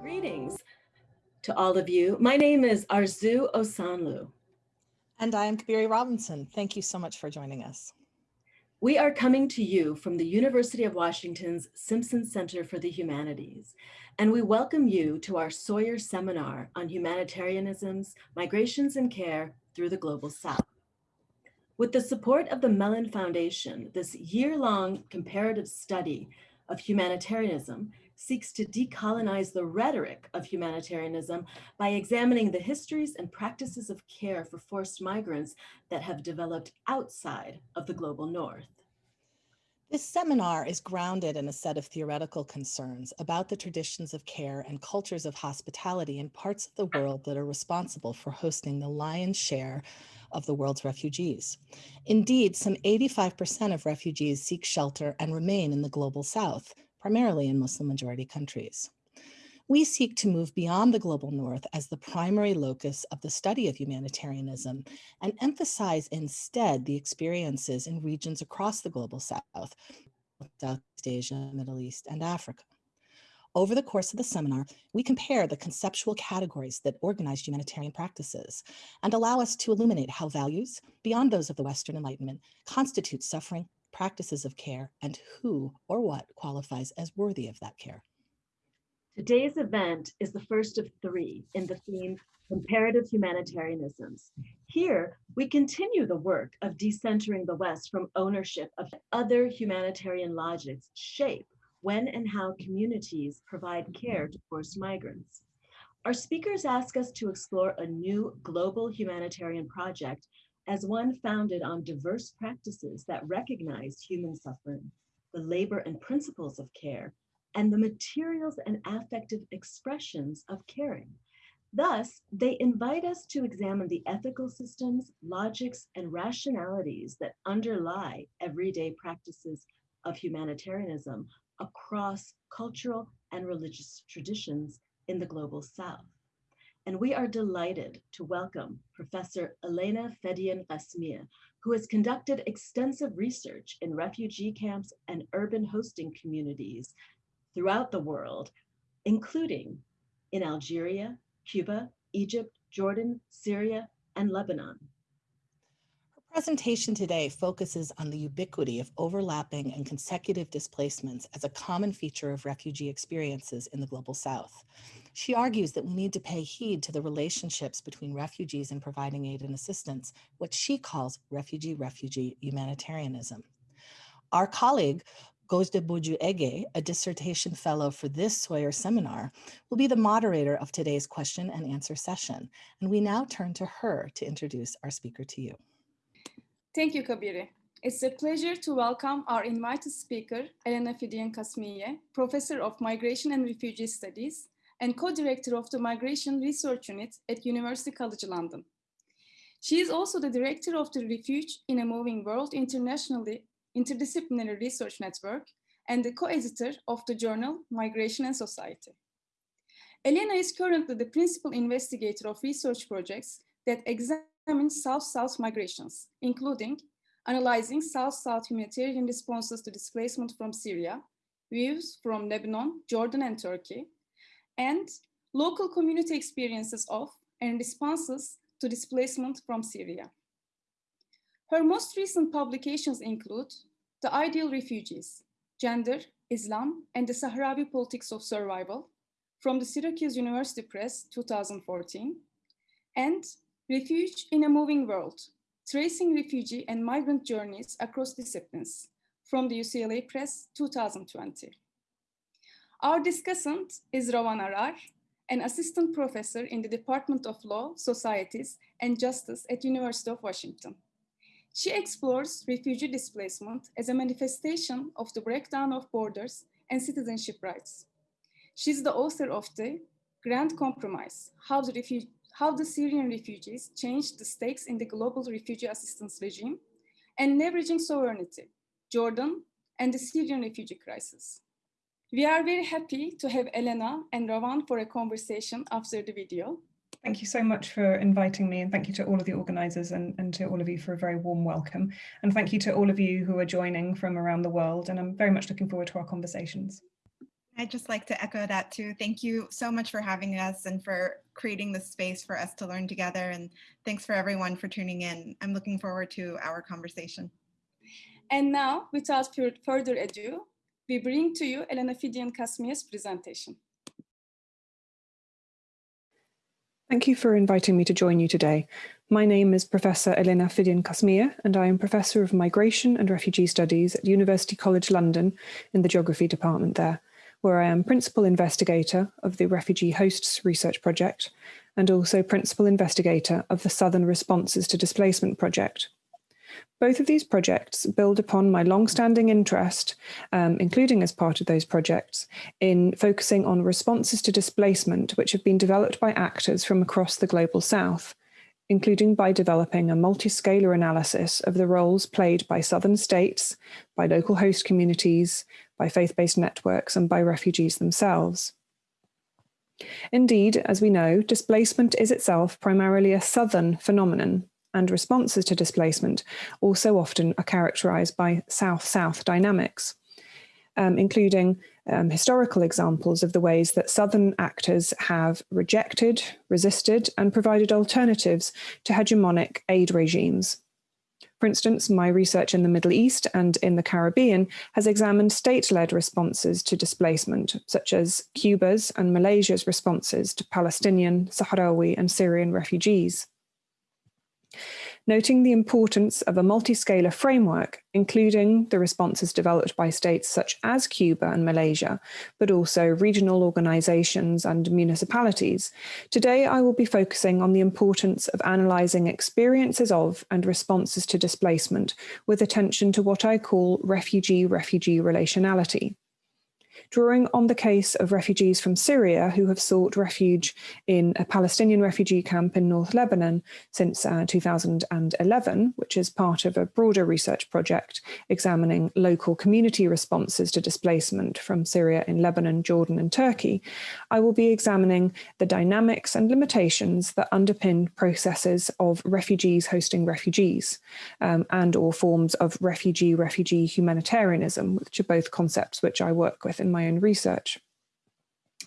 Greetings to all of you. My name is Arzoo Osanloo. And I am Cabeiri Robinson. Thank you so much for joining us. We are coming to you from the University of Washington's Simpson Center for the Humanities, and we welcome you to our Sawyer Seminar on Humanitarianisms, Migrations and Care through the Global South. With the support of the Mellon Foundation, this year-long comparative study of humanitarianism seeks to decolonize the rhetoric of humanitarianism by examining the histories and practices of care for forced migrants that have developed outside of the global north. This seminar is grounded in a set of theoretical concerns about the traditions of care and cultures of hospitality in parts of the world that are responsible for hosting the lion's share of the world's refugees. Indeed, some 85% of refugees seek shelter and remain in the global south, primarily in Muslim majority countries. We seek to move beyond the global north as the primary locus of the study of humanitarianism and emphasize instead the experiences in regions across the global south, Southeast Asia, Middle East, and Africa. Over the course of the seminar, we compare the conceptual categories that organize humanitarian practices and allow us to illuminate how values, beyond those of the Western Enlightenment, constitute suffering, practices of care, and who or what qualifies as worthy of that care. Today's event is the first of three in the theme Comparative Humanitarianisms. Here, we continue the work of decentering the West from ownership of other humanitarian logics shape when and how communities provide care to forced migrants. Our speakers ask us to explore a new global humanitarian project as one founded on diverse practices that recognize human suffering, the labor and principles of care, and the materials and affective expressions of caring. Thus, they invite us to examine the ethical systems, logics, and rationalities that underlie everyday practices of humanitarianism across cultural and religious traditions in the global south and we are delighted to welcome Professor Elena Fiddian-Qasmiyeh, who has conducted extensive research in refugee camps and urban hosting communities throughout the world, including in Algeria, Cuba, Egypt, Jordan, Syria, and Lebanon Her presentation today focuses on the ubiquity of overlapping and consecutive displacements as a common feature of refugee experiences in the Global South. She argues that we need to pay heed to the relationships between refugees and providing aid and assistance, what she calls refugee-refugee humanitarianism. Our colleague, Gozde Boju Ege, a dissertation fellow for this Sawyer seminar, will be the moderator of today's question and answer session. And we now turn to her to introduce our speaker to you. Thank you, Cabeiri. It's a pleasure to welcome our invited speaker, Elena Fiddian-Qasmiyeh, Professor of Migration and Refugee Studies and co-director of the Migration Research Unit at University College London. She is also the director of the Refuge in a Moving World Internationally Interdisciplinary Research Network and the co-editor of the journal Migration and Society. Elena is currently the principal investigator of research projects that examine South-South migrations, including analyzing South-South humanitarian responses to displacement from Syria, views from Lebanon, Jordan, and Turkey, and local community experiences of and responses to displacement from Syria. Her most recent publications include The Ideal Refugees, Gender, Islam, and the Sahrawi Politics of Survival from the Syracuse University Press 2014, and Refuge in a Moving World, Tracing Refugee and Migrant Journeys Across Disciplines from the UCLA Press 2020. Our discussant is Rawan Arar, an assistant professor in the Department of Law, Societies, and Justice at University of Washington. She explores refugee displacement as a manifestation of the breakdown of borders and citizenship rights. She's the author of the Grand Compromise, How the how the Syrian refugees changed the stakes in the global refugee assistance regime and leveraging sovereignty, Jordan, and the Syrian refugee crisis. We are very happy to have Elena and Rawan for a conversation after the video. Thank you so much for inviting me and thank you to all of the organisers and, and to all of you for a very warm welcome. And thank you to all of you who are joining from around the world and I'm very much looking forward to our conversations. I'd just like to echo that too. Thank you so much for having us and for creating the space for us to learn together. And thanks for everyone for tuning in. I'm looking forward to our conversation. And now, without further ado, we bring to you Elena Fiddian-Qasmiyeh's presentation. Thank you for inviting me to join you today. My name is Professor Elena Fidian Kasmia, and I am Professor of Migration and Refugee Studies at University College London in the Geography Department there where I am Principal Investigator of the Refugee Hosts Research Project and also Principal Investigator of the Southern Responses to Displacement Project. Both of these projects build upon my long-standing interest, um, including as part of those projects, in focusing on responses to displacement which have been developed by actors from across the Global South, including by developing a multi-scalar analysis of the roles played by southern states, by local host communities, by faith-based networks and by refugees themselves. Indeed, as we know, displacement is itself primarily a southern phenomenon and responses to displacement also often are characterized by south-south dynamics, um, including um, historical examples of the ways that southern actors have rejected, resisted and provided alternatives to hegemonic aid regimes. For instance, my research in the Middle East and in the Caribbean has examined state-led responses to displacement, such as Cuba's and Malaysia's responses to Palestinian, Sahrawi and Syrian refugees noting the importance of a multi-scalar framework, including the responses developed by states such as Cuba and Malaysia, but also regional organizations and municipalities. Today, I will be focusing on the importance of analyzing experiences of and responses to displacement with attention to what I call refugee-refugee relationality drawing on the case of refugees from Syria who have sought refuge in a Palestinian refugee camp in North Lebanon since uh, 2011, which is part of a broader research project examining local community responses to displacement from Syria in Lebanon, Jordan and Turkey, I will be examining the dynamics and limitations that underpin processes of refugees hosting refugees um, and or forms of refugee-refugee humanitarianism, which are both concepts which I work with in my own research.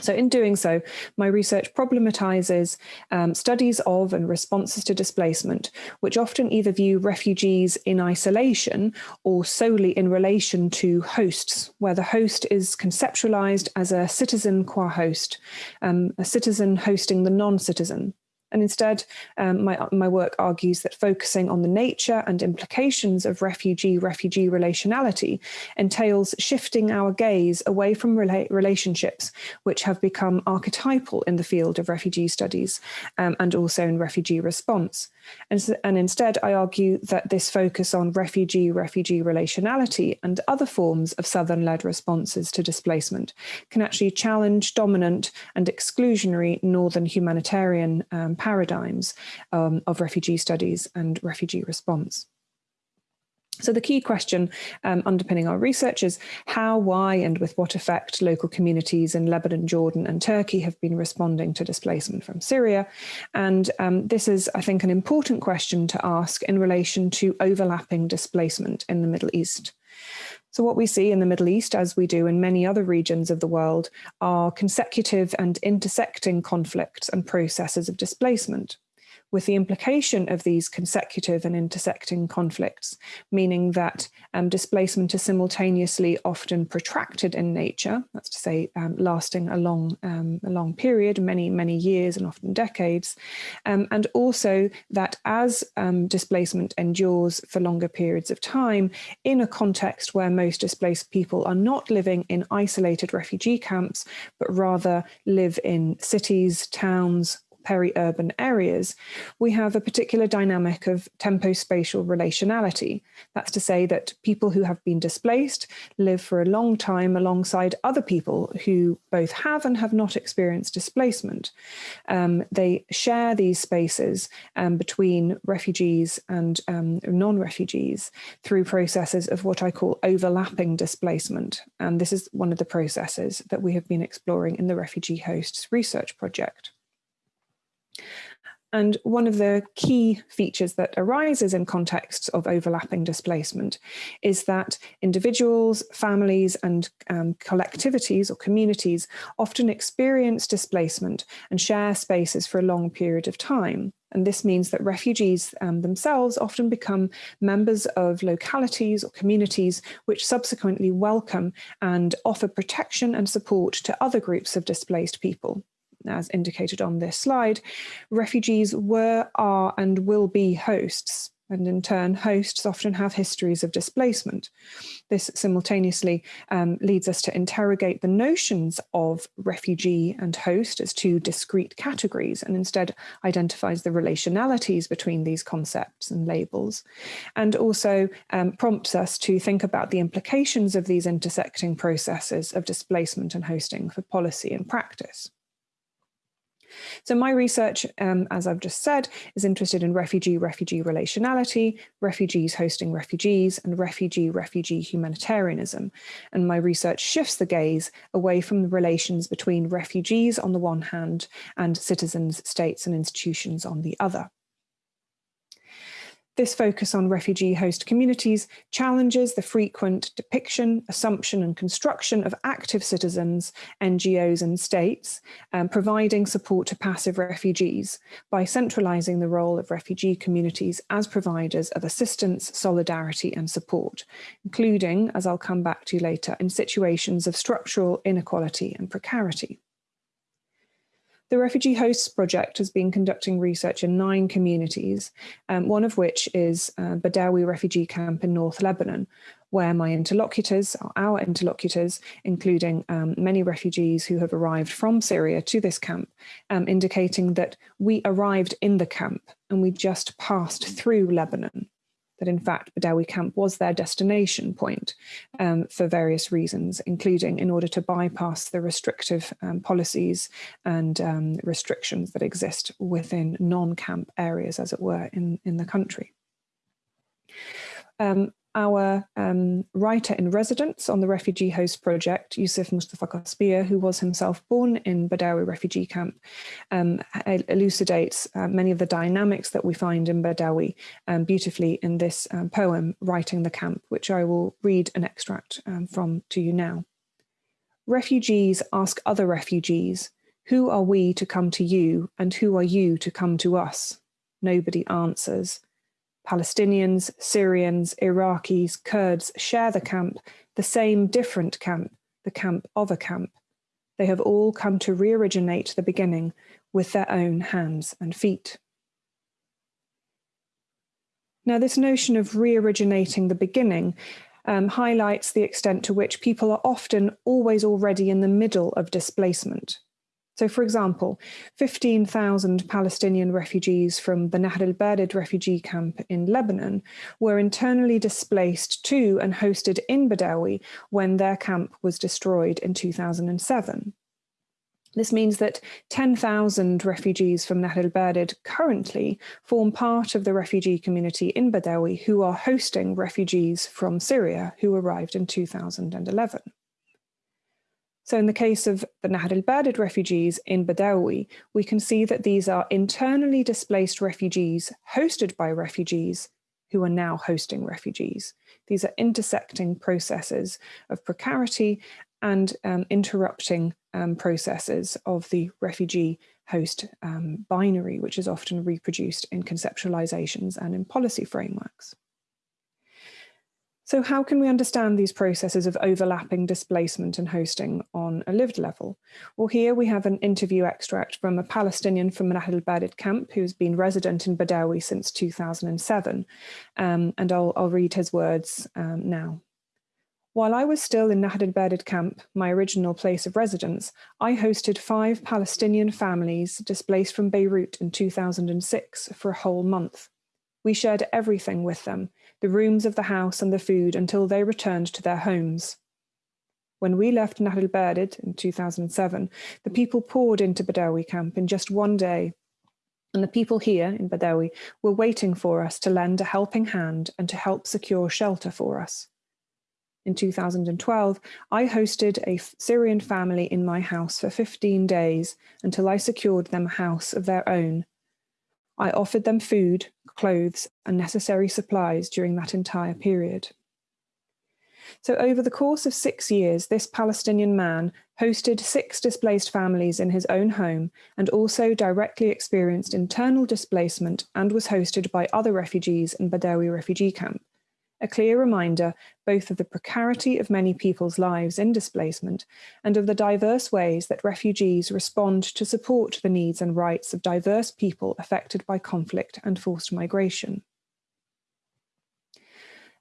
So in doing so, my research problematizes um, studies of and responses to displacement, which often either view refugees in isolation or solely in relation to hosts, where the host is conceptualized as a citizen qua host, um, a citizen hosting the non-citizen. And instead, um, my, my work argues that focusing on the nature and implications of refugee-refugee relationality entails shifting our gaze away from rela relationships which have become archetypal in the field of refugee studies um, and also in refugee response. And, and instead, I argue that this focus on refugee-refugee relationality and other forms of Southern-led responses to displacement can actually challenge dominant and exclusionary Northern humanitarian um, paradigms um, of refugee studies and refugee response. So the key question um, underpinning our research is how, why, and with what effect local communities in Lebanon, Jordan and Turkey have been responding to displacement from Syria. And um, this is, I think, an important question to ask in relation to overlapping displacement in the Middle East. So what we see in the Middle East, as we do in many other regions of the world, are consecutive and intersecting conflicts and processes of displacement with the implication of these consecutive and intersecting conflicts, meaning that um, displacement is simultaneously often protracted in nature, that's to say um, lasting a long, um, a long period, many, many years and often decades, um, and also that as um, displacement endures for longer periods of time, in a context where most displaced people are not living in isolated refugee camps, but rather live in cities, towns, peri-urban areas, we have a particular dynamic of tempo-spatial relationality. That's to say that people who have been displaced live for a long time alongside other people who both have and have not experienced displacement. Um, they share these spaces um, between refugees and um, non-refugees through processes of what I call overlapping displacement. And this is one of the processes that we have been exploring in the Refugee Hosts Research Project. And one of the key features that arises in contexts of overlapping displacement is that individuals, families, and um, collectivities or communities often experience displacement and share spaces for a long period of time. And this means that refugees um, themselves often become members of localities or communities which subsequently welcome and offer protection and support to other groups of displaced people as indicated on this slide, refugees were, are, and will be hosts. And in turn, hosts often have histories of displacement. This simultaneously um, leads us to interrogate the notions of refugee and host as two discrete categories and instead identifies the relationalities between these concepts and labels. And also um, prompts us to think about the implications of these intersecting processes of displacement and hosting for policy and practice. So my research, um, as I've just said, is interested in refugee-refugee relationality, refugees hosting refugees, and refugee-refugee humanitarianism. And my research shifts the gaze away from the relations between refugees on the one hand and citizens, states and institutions on the other. This focus on refugee host communities challenges the frequent depiction, assumption and construction of active citizens, NGOs and states, um, providing support to passive refugees by centralising the role of refugee communities as providers of assistance, solidarity and support, including, as I'll come back to later, in situations of structural inequality and precarity. The Refugee Hosts Project has been conducting research in nine communities, um, one of which is uh, Badawi Refugee Camp in North Lebanon, where my interlocutors, our interlocutors, including um, many refugees who have arrived from Syria to this camp, um, indicating that we arrived in the camp and we just passed through Lebanon that in fact Badawi camp was their destination point um, for various reasons, including in order to bypass the restrictive um, policies and um, restrictions that exist within non-camp areas, as it were, in, in the country. Um, our um, writer in residence on the Refugee Host Project, Yousif Mustafa Qasmiyeh, who was himself born in Badawi refugee camp, um, elucidates uh, many of the dynamics that we find in Badawi um, beautifully in this um, poem, Writing the Camp, which I will read an extract um, from to you now. Refugees ask other refugees, who are we to come to you and who are you to come to us? Nobody answers. Palestinians, Syrians, Iraqis, Kurds share the camp, the same different camp, the camp of a camp. They have all come to re-originate the beginning with their own hands and feet. Now, this notion of re-originating the beginning um, highlights the extent to which people are often always already in the middle of displacement. So for example, 15,000 Palestinian refugees from the Nahr al-Bared refugee camp in Lebanon were internally displaced to and hosted in Badawi when their camp was destroyed in 2007. This means that 10,000 refugees from Nahr al-Bared currently form part of the refugee community in Badawi who are hosting refugees from Syria who arrived in 2011. So in the case of the Nahr al-Bared refugees in Badawi, we can see that these are internally displaced refugees hosted by refugees who are now hosting refugees. These are intersecting processes of precarity and um, interrupting um, processes of the refugee host um, binary, which is often reproduced in conceptualizations and in policy frameworks. So how can we understand these processes of overlapping displacement and hosting on a lived level? Well, here we have an interview extract from a Palestinian from Nahr al-Bared camp who's been resident in Badawi since 2007. Um, and I'll, I'll, read his words um, now. While I was still in Nahr al-Bared camp, my original place of residence, I hosted five Palestinian families displaced from Beirut in 2006 for a whole month. We shared everything with them, the rooms of the house and the food until they returned to their homes. When we left Nahr al-Bared in 2007, the people poured into Badawi camp in just one day. And the people here in Badawi were waiting for us to lend a helping hand and to help secure shelter for us. In 2012, I hosted a Syrian family in my house for 15 days until I secured them a house of their own I offered them food, clothes, and necessary supplies during that entire period. So, over the course of six years, this Palestinian man hosted six displaced families in his own home and also directly experienced internal displacement and was hosted by other refugees in Badawi refugee camp. A clear reminder both of the precarity of many people's lives in displacement and of the diverse ways that refugees respond to support the needs and rights of diverse people affected by conflict and forced migration.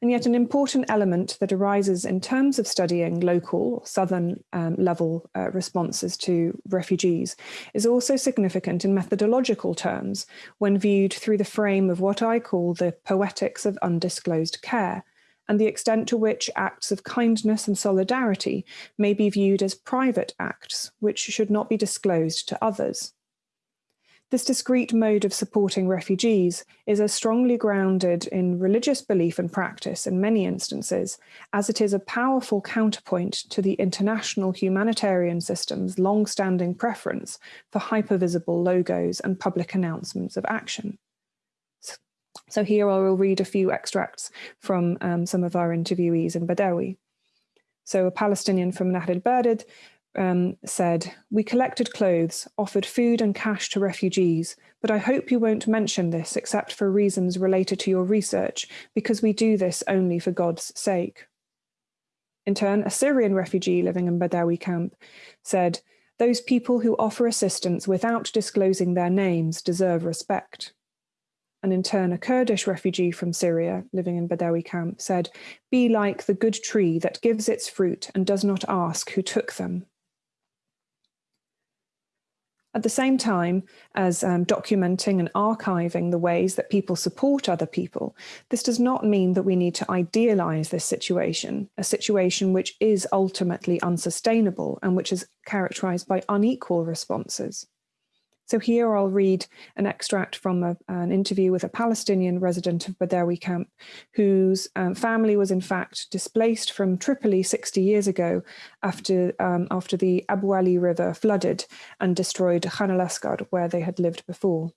And yet, an important element that arises in terms of studying local, southern um, level uh, responses to refugees is also significant in methodological terms when viewed through the frame of what I call the poetics of undisclosed care, and the extent to which acts of kindness and solidarity may be viewed as private acts which should not be disclosed to others. This discrete mode of supporting refugees is as strongly grounded in religious belief and practice in many instances as it is a powerful counterpoint to the international humanitarian system's long standing preference for hypervisible logos and public announcements of action. So, here I will read a few extracts from um, some of our interviewees in Badawi. So, a Palestinian from Nahr Bared um, said, We collected clothes, offered food and cash to refugees, but I hope you won't mention this except for reasons related to your research, because we do this only for God's sake. In turn, a Syrian refugee living in Badawi camp said, Those people who offer assistance without disclosing their names deserve respect. And in turn, a Kurdish refugee from Syria living in Badawi camp said, Be like the good tree that gives its fruit and does not ask who took them. At the same time as um, documenting and archiving the ways that people support other people, this does not mean that we need to idealize this situation, a situation which is ultimately unsustainable and which is characterized by unequal responses. So here I'll read an extract from a, an interview with a Palestinian resident of Badawi camp whose um, family was in fact displaced from Tripoli 60 years ago after, um, after the Abu Ali River flooded and destroyed Khan al-Asqar where they had lived before.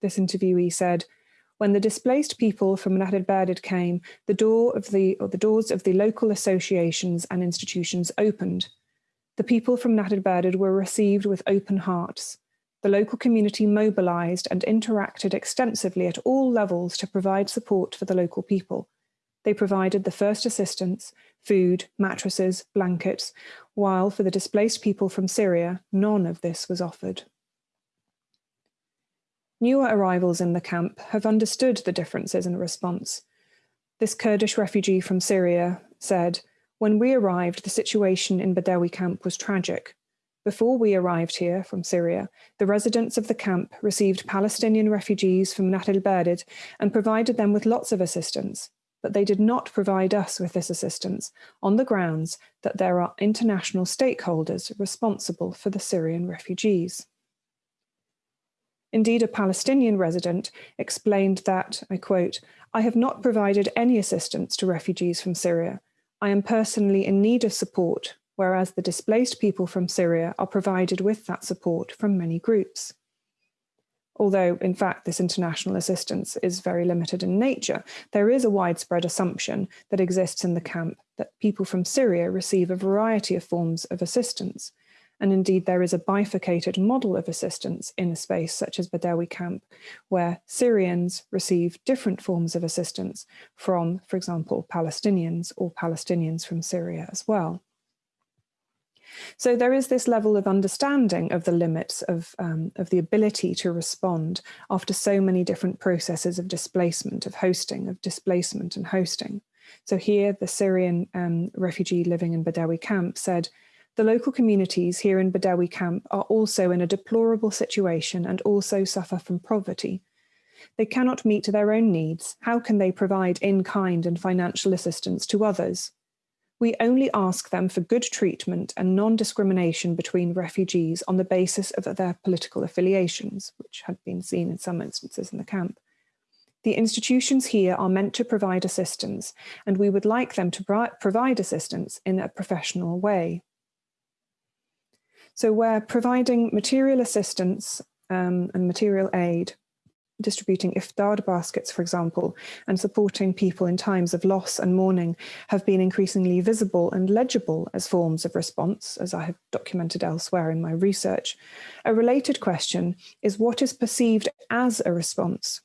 This interviewee said, when the displaced people from al-Bared came, the door of the or the doors of the local associations and institutions opened. The people from al-Bared were received with open hearts the local community mobilised and interacted extensively at all levels to provide support for the local people. They provided the first assistance, food, mattresses, blankets, while for the displaced people from Syria, none of this was offered. Newer arrivals in the camp have understood the differences in response. This Kurdish refugee from Syria said, When we arrived, the situation in Badawi camp was tragic. Before we arrived here from Syria, the residents of the camp received Palestinian refugees from Nahr al-Bared and provided them with lots of assistance, but they did not provide us with this assistance on the grounds that there are international stakeholders responsible for the Syrian refugees. Indeed, a Palestinian resident explained that, I quote, I have not provided any assistance to refugees from Syria. I am personally in need of support whereas the displaced people from Syria are provided with that support from many groups. Although, in fact, this international assistance is very limited in nature, there is a widespread assumption that exists in the camp that people from Syria receive a variety of forms of assistance. And indeed, there is a bifurcated model of assistance in a space such as Badawi camp, where Syrians receive different forms of assistance from, for example, Palestinians or Palestinians from Syria as well. So there is this level of understanding of the limits of, um, of the ability to respond after so many different processes of displacement, of hosting, of displacement and hosting. So here, the Syrian um, refugee living in Badawi camp said, the local communities here in Badawi camp are also in a deplorable situation and also suffer from poverty. They cannot meet their own needs. How can they provide in kind and financial assistance to others? We only ask them for good treatment and non discrimination between refugees on the basis of their political affiliations, which had been seen in some instances in the camp. The institutions here are meant to provide assistance, and we would like them to provide assistance in a professional way. So, we're providing material assistance um, and material aid distributing iftar baskets, for example, and supporting people in times of loss and mourning have been increasingly visible and legible as forms of response, as I have documented elsewhere in my research. A related question is what is perceived as a response,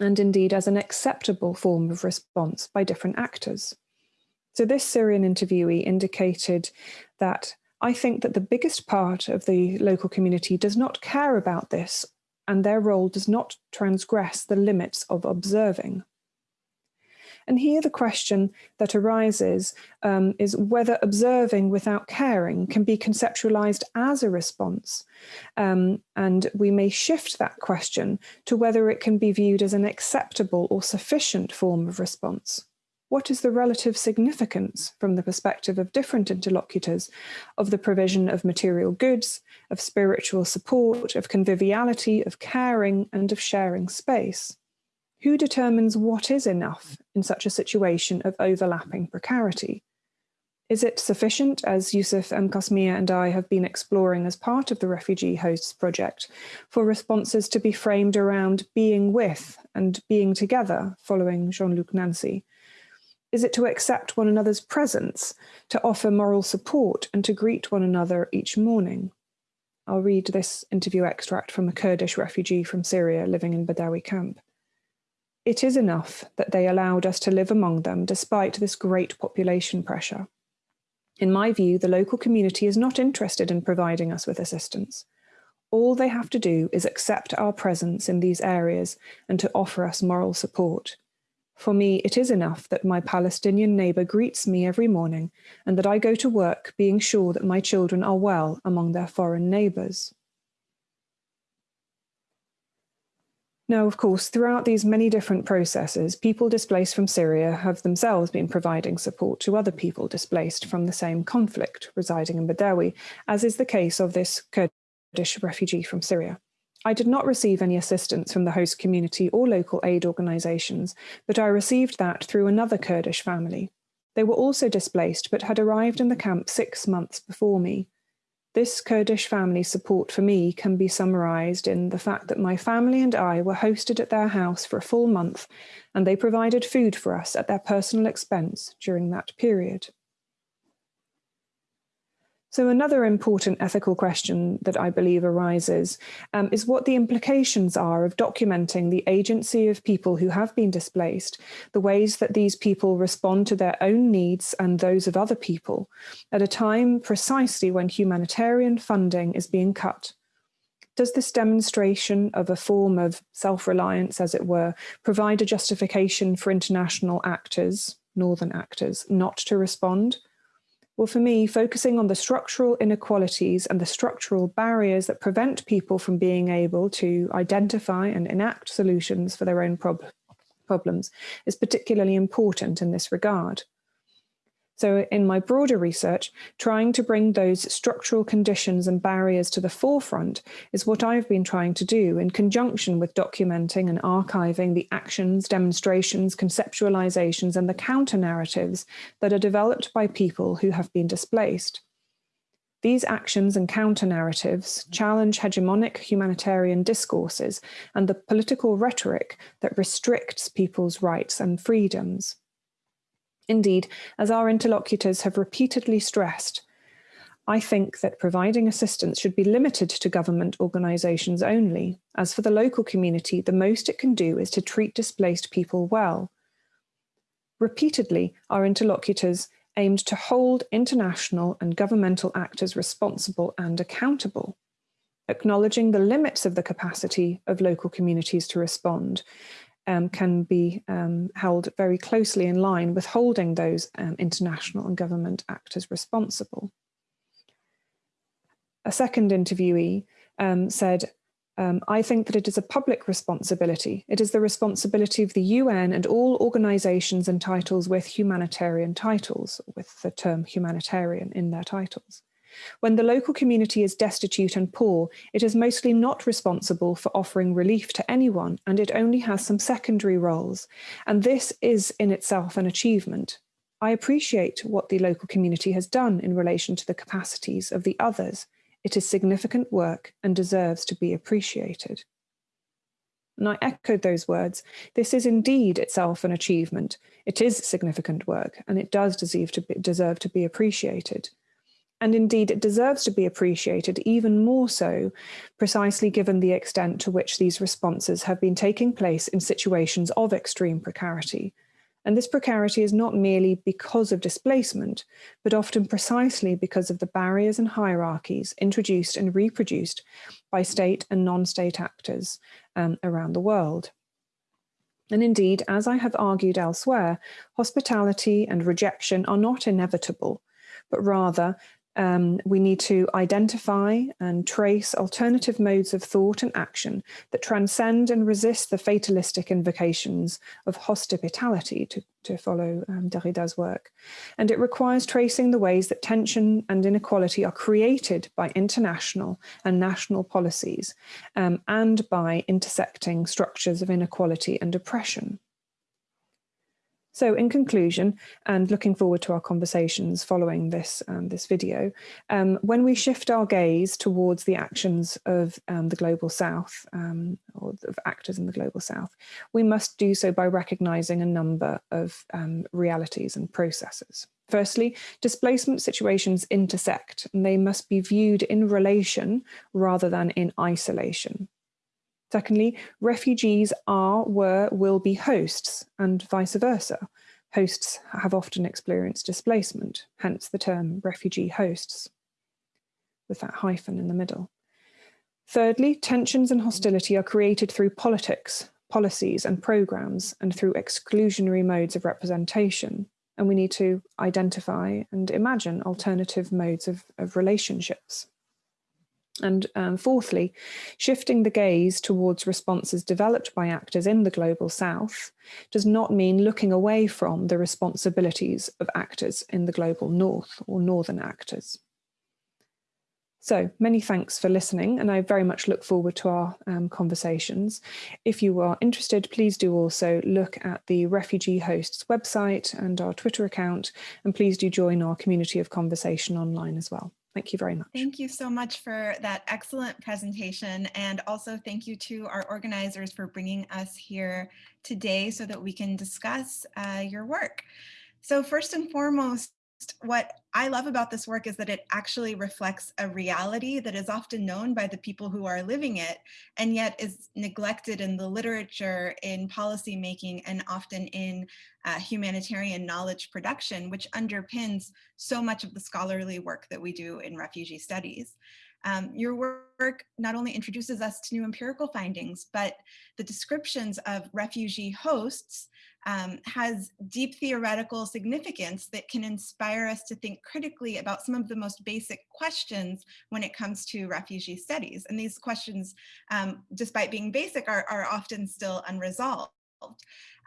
and indeed as an acceptable form of response by different actors. So this Syrian interviewee indicated that I think that the biggest part of the local community does not care about this and their role does not transgress the limits of observing. And here the question that arises um, is whether observing without caring can be conceptualized as a response. Um, and we may shift that question to whether it can be viewed as an acceptable or sufficient form of response what is the relative significance from the perspective of different interlocutors of the provision of material goods, of spiritual support, of conviviality, of caring, and of sharing space? Who determines what is enough in such a situation of overlapping precarity? Is it sufficient, as Yousif M. Qasmiyeh and I have been exploring as part of the Refugee Hosts Project, for responses to be framed around being with and being together, following Jean-Luc Nancy? Is it to accept one another's presence, to offer moral support, and to greet one another each morning? I'll read this interview extract from a Kurdish refugee from Syria living in Badawi camp. It is enough that they allowed us to live among them despite this great population pressure. In my view, the local community is not interested in providing us with assistance. All they have to do is accept our presence in these areas and to offer us moral support. For me, it is enough that my Palestinian neighbour greets me every morning and that I go to work being sure that my children are well among their foreign neighbours. Now, of course, throughout these many different processes, people displaced from Syria have themselves been providing support to other people displaced from the same conflict residing in Badawi, as is the case of this Kurdish refugee from Syria. I did not receive any assistance from the host community or local aid organisations, but I received that through another Kurdish family. They were also displaced, but had arrived in the camp six months before me. This Kurdish family support for me can be summarised in the fact that my family and I were hosted at their house for a full month, and they provided food for us at their personal expense during that period. So another important ethical question that I believe arises um, is what the implications are of documenting the agency of people who have been displaced, the ways that these people respond to their own needs and those of other people, at a time precisely when humanitarian funding is being cut. Does this demonstration of a form of self-reliance, as it were, provide a justification for international actors, northern actors, not to respond? Well, for me, focusing on the structural inequalities and the structural barriers that prevent people from being able to identify and enact solutions for their own prob problems is particularly important in this regard. So in my broader research, trying to bring those structural conditions and barriers to the forefront is what I've been trying to do in conjunction with documenting and archiving the actions, demonstrations, conceptualizations, and the counter-narratives that are developed by people who have been displaced. These actions and counter-narratives challenge hegemonic humanitarian discourses and the political rhetoric that restricts people's rights and freedoms. Indeed, as our interlocutors have repeatedly stressed, I think that providing assistance should be limited to government organisations only. As for the local community, the most it can do is to treat displaced people well. Repeatedly, our interlocutors aimed to hold international and governmental actors responsible and accountable, acknowledging the limits of the capacity of local communities to respond um, can be um, held very closely in line with holding those um, international and government actors responsible. A second interviewee um, said, um, I think that it is a public responsibility. It is the responsibility of the UN and all organisations and titles with humanitarian titles, with the term humanitarian in their titles. When the local community is destitute and poor, it is mostly not responsible for offering relief to anyone, and it only has some secondary roles. And this is in itself an achievement. I appreciate what the local community has done in relation to the capacities of the others. It is significant work and deserves to be appreciated. And I echoed those words. This is indeed itself an achievement. It is significant work and it does deserve to be, deserve to be appreciated. And indeed, it deserves to be appreciated even more so, precisely given the extent to which these responses have been taking place in situations of extreme precarity. And this precarity is not merely because of displacement, but often precisely because of the barriers and hierarchies introduced and reproduced by state and non-state actors um, around the world. And indeed, as I have argued elsewhere, hospitality and rejection are not inevitable, but rather um, we need to identify and trace alternative modes of thought and action that transcend and resist the fatalistic invocations of hospitality, to, to follow um, Derrida's work. And it requires tracing the ways that tension and inequality are created by international and national policies um, and by intersecting structures of inequality and oppression. So in conclusion, and looking forward to our conversations following this, um, this video, um, when we shift our gaze towards the actions of um, the Global South, um, or of actors in the Global South, we must do so by recognizing a number of um, realities and processes. Firstly, displacement situations intersect and they must be viewed in relation rather than in isolation. Secondly, refugees are, were, will be hosts and vice versa. Hosts have often experienced displacement, hence the term refugee hosts, with that hyphen in the middle. Thirdly, tensions and hostility are created through politics, policies and programs, and through exclusionary modes of representation. And we need to identify and imagine alternative modes of, of relationships. And um, fourthly, shifting the gaze towards responses developed by actors in the Global South does not mean looking away from the responsibilities of actors in the Global North or Northern actors. So many thanks for listening and I very much look forward to our um, conversations. If you are interested, please do also look at the Refugee Hosts website and our Twitter account and please do join our community of conversation online as well. Thank you very much. Thank you so much for that excellent presentation. And also thank you to our organizers for bringing us here today so that we can discuss uh, your work. So first and foremost, what I love about this work is that it actually reflects a reality that is often known by the people who are living it, and yet is neglected in the literature, in policy making, and often in uh, humanitarian knowledge production, which underpins so much of the scholarly work that we do in refugee studies. Um, your work not only introduces us to new empirical findings, but the descriptions of refugee hosts um, has deep theoretical significance that can inspire us to think critically about some of the most basic questions when it comes to refugee studies. And these questions, um, despite being basic, are, are often still unresolved.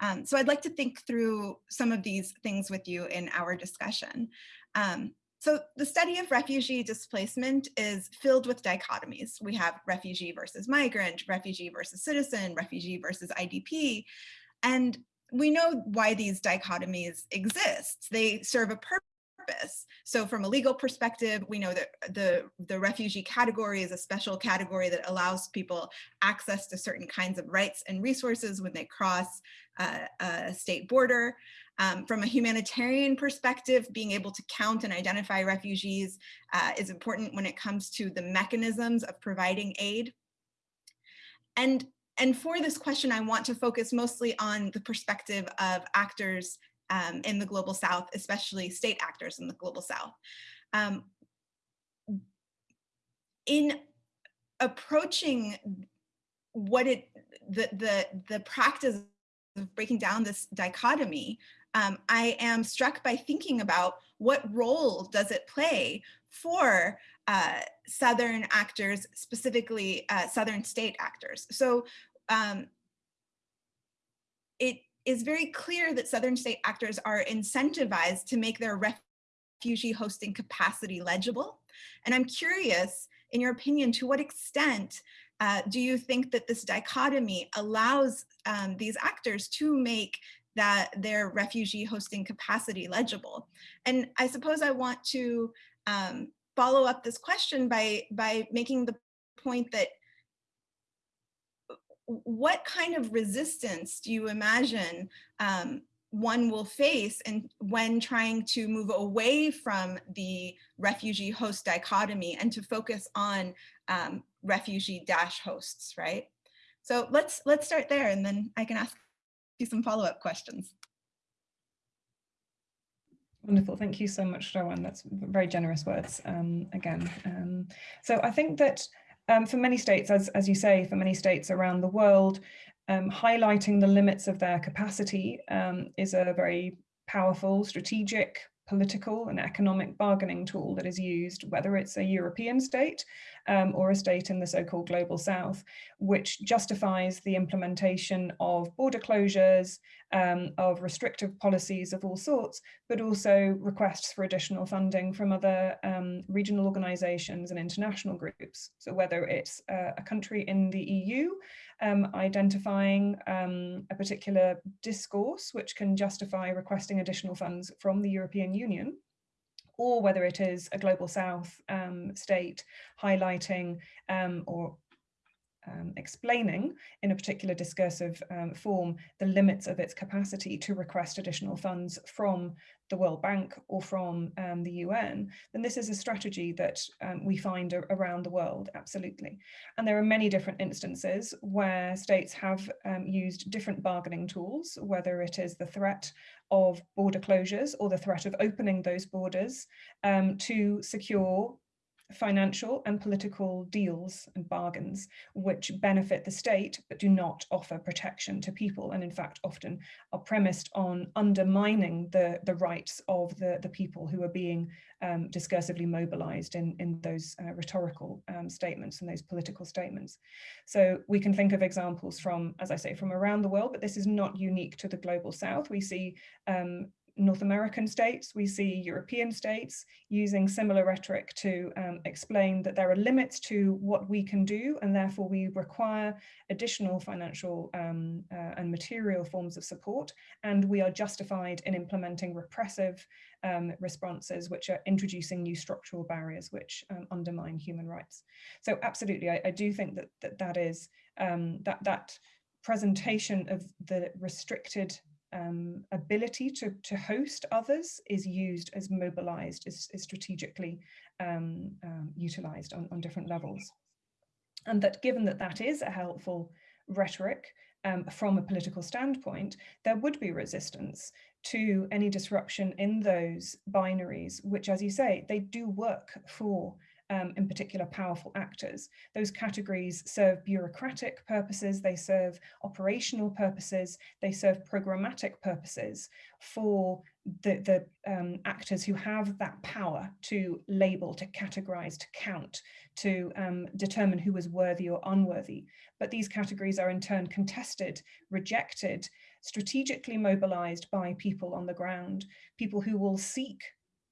Um, so I'd like to think through some of these things with you in our discussion. Um, so the study of refugee displacement is filled with dichotomies. We have refugee versus migrant, refugee versus citizen, refugee versus IDP. And we know why these dichotomies exist. They serve a purpose. So from a legal perspective, we know that the, the refugee category is a special category that allows people access to certain kinds of rights and resources when they cross uh, a state border. Um, from a humanitarian perspective, being able to count and identify refugees uh, is important when it comes to the mechanisms of providing aid. And and for this question, I want to focus mostly on the perspective of actors um, in the Global South, especially state actors in the Global South. Um, in approaching what it, the, the, the practice of breaking down this dichotomy, um, I am struck by thinking about what role does it play for uh, Southern actors, specifically uh, Southern state actors. So um, it is very clear that Southern state actors are incentivized to make their refugee hosting capacity legible. And I'm curious, in your opinion, to what extent uh, do you think that this dichotomy allows um, these actors to make that their refugee hosting capacity legible? And I suppose I want to um, follow up this question by, by making the point that what kind of resistance do you imagine um, one will face and when trying to move away from the refugee host dichotomy and to focus on um, refugee dash hosts, right? So let's let's start there and then I can ask you some follow-up questions. Wonderful. Thank you so much, Rawan. That's very generous words um, again. Um, so I think that um, for many states, as, as you say, for many states around the world, um, highlighting the limits of their capacity um, is a very powerful, strategic, political and economic bargaining tool that is used, whether it's a European state um, or a state in the so-called global south, which justifies the implementation of border closures, um, of restrictive policies of all sorts, but also requests for additional funding from other um, regional organizations and international groups. So whether it's uh, a country in the EU um, identifying um, a particular discourse which can justify requesting additional funds from the European Union, or whether it is a global south um, state highlighting um, or um, explaining in a particular discursive um, form the limits of its capacity to request additional funds from the World Bank or from um, the UN, then this is a strategy that um, we find around the world, absolutely. And there are many different instances where states have um, used different bargaining tools, whether it is the threat of border closures or the threat of opening those borders um, to secure financial and political deals and bargains which benefit the state but do not offer protection to people and in fact often are premised on undermining the the rights of the the people who are being um, discursively mobilized in in those uh, rhetorical um, statements and those political statements. So we can think of examples from as I say from around the world but this is not unique to the global south. We see um, North American states, we see European states using similar rhetoric to um, explain that there are limits to what we can do and therefore we require additional financial um, uh, and material forms of support and we are justified in implementing repressive um, responses which are introducing new structural barriers which um, undermine human rights. So absolutely, I, I, do think that that, that is um, that that presentation of the restricted um, ability to, to host others is used as mobilized, is, is strategically um, um, utilized on, on different levels. And that given that that is a helpful rhetoric um, from a political standpoint, there would be resistance to any disruption in those binaries, which, as you say, they do work for um, in particular powerful actors. Those categories serve bureaucratic purposes, they serve operational purposes, they serve programmatic purposes for the, the um, actors who have that power to label, to categorize, to count, to um, determine who is worthy or unworthy. But these categories are in turn contested, rejected, strategically mobilized by people on the ground, people who will seek